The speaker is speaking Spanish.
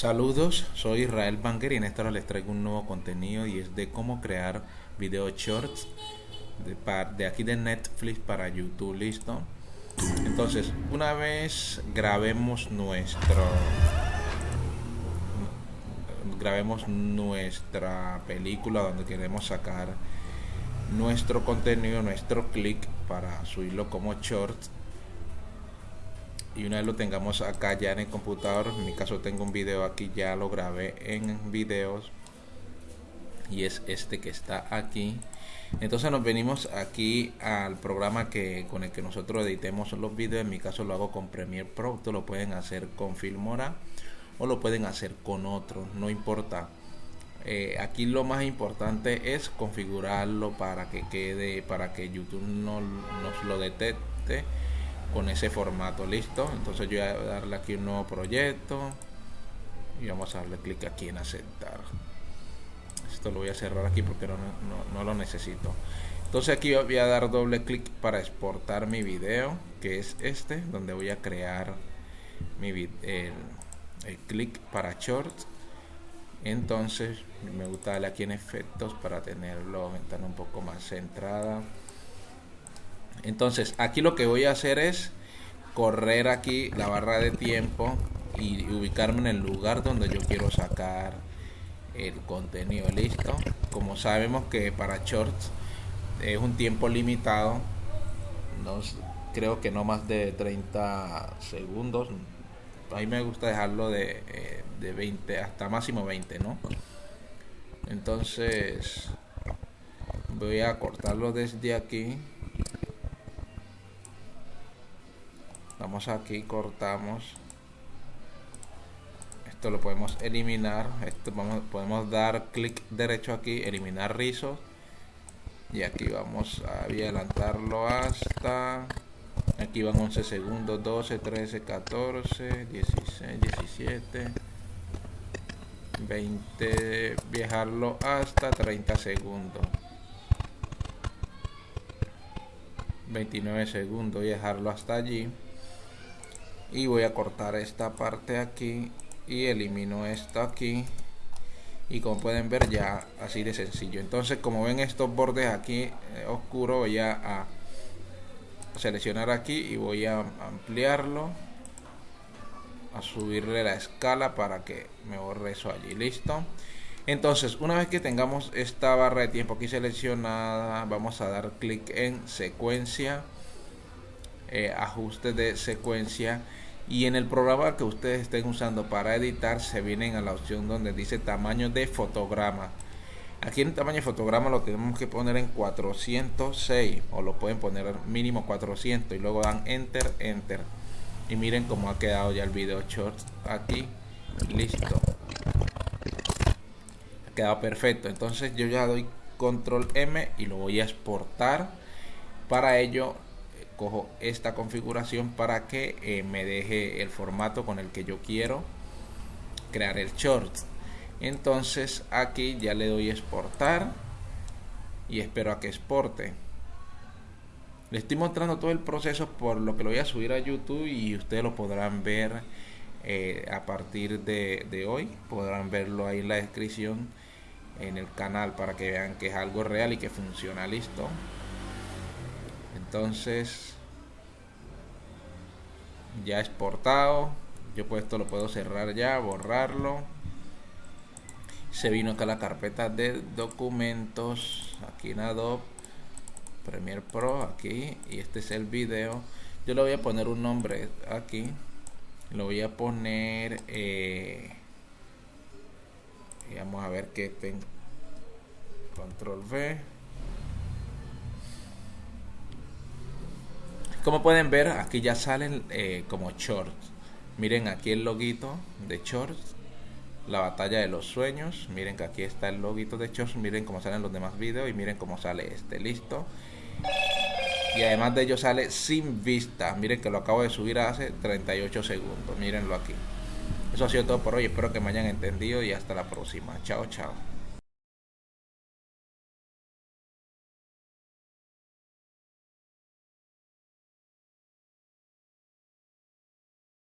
Saludos, soy Israel Banger y en esta hora les traigo un nuevo contenido y es de cómo crear video shorts de, de aquí de Netflix para YouTube, ¿listo? Entonces, una vez grabemos nuestro grabemos nuestra película donde queremos sacar nuestro contenido, nuestro clic para subirlo como shorts y una vez lo tengamos acá ya en el computador en mi caso tengo un video aquí ya lo grabé en videos y es este que está aquí. Entonces nos venimos aquí al programa que con el que nosotros editemos los videos en mi caso lo hago con Premiere Pro lo pueden hacer con Filmora o lo pueden hacer con otro no importa. Eh, aquí lo más importante es configurarlo para que quede para que YouTube no nos lo detecte con ese formato listo. Entonces yo voy a darle aquí un nuevo proyecto y vamos a darle clic aquí en aceptar. Esto lo voy a cerrar aquí porque no, no, lo necesito. Entonces aquí voy a dar doble clic para exportar mi video que es este donde voy a crear mi el, el clic para shorts entonces me gusta darle aquí en efectos para tenerlo ventana un poco más centrada entonces aquí lo que voy a hacer es correr aquí la barra de tiempo y ubicarme en el lugar donde yo quiero sacar el contenido listo como sabemos que para shorts es un tiempo limitado creo que no más de 30 segundos. A mí me gusta dejarlo de, eh, de 20 hasta máximo 20 no entonces voy a cortarlo desde aquí vamos aquí cortamos. Esto lo podemos eliminar. Esto vamos, podemos dar clic derecho aquí eliminar rizos y aquí vamos a adelantarlo hasta aquí van 11 segundos 12 13 14 16 17 20 viajarlo hasta 30 segundos. 29 segundos y dejarlo hasta allí y voy a cortar esta parte aquí y elimino esto aquí. Y como pueden ver ya así de sencillo. Entonces como ven estos bordes aquí eh, oscuros voy a, seleccionar aquí y voy a ampliarlo a subirle la escala para que me borre eso allí. Listo entonces una vez que tengamos esta barra de tiempo aquí seleccionada vamos a dar clic en secuencia eh, ajuste de secuencia. Y en el programa que ustedes estén usando para editar se vienen a la opción donde dice tamaño de fotograma. Aquí en el tamaño de fotograma lo tenemos que poner en 406 o lo pueden poner mínimo 400 y luego dan enter enter. Y miren cómo ha quedado ya el video short aquí listo. Ha quedado perfecto. Entonces yo ya doy control M y lo voy a exportar. Para ello cojo esta configuración para que eh, me deje el formato con el que yo quiero crear el short. Entonces aquí ya le doy exportar y espero a que exporte. Le estoy mostrando todo el proceso por lo que lo voy a subir a youtube y ustedes lo podrán ver eh, a partir de hoy. Podrán verlo ahí en la descripción en el canal para que vean que es algo real y que funciona. Listo entonces ya exportado yo pues esto lo puedo cerrar ya borrarlo. Se vino acá la carpeta de documentos. Aquí en Adobe Premiere Pro aquí. Y este es el video. Yo le voy a poner un nombre aquí. Lo voy a poner eh, y vamos a ver que tengo control V Como pueden ver, aquí ya salen eh, como shorts. Miren aquí el loguito de shorts. La batalla de los sueños. Miren que aquí está el loguito de shorts. Miren cómo salen los demás videos y miren cómo sale este. Listo. Y además de ello sale sin vista. Miren que lo acabo de subir hace 38 segundos. Mírenlo aquí. Eso ha sido todo por hoy. Espero que me hayan entendido y hasta la próxima. Chao, chao.